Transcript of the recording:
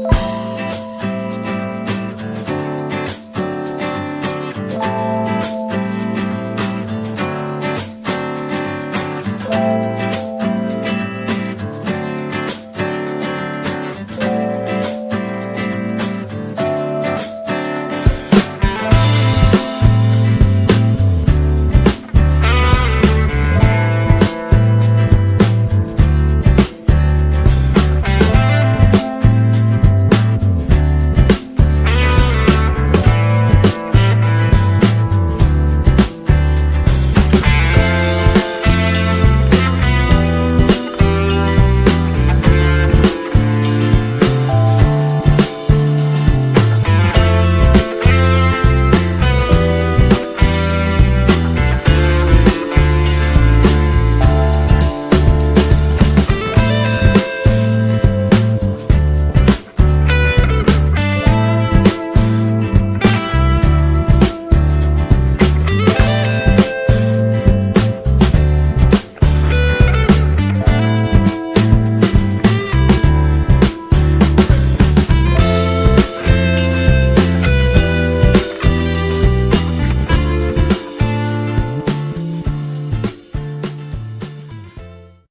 you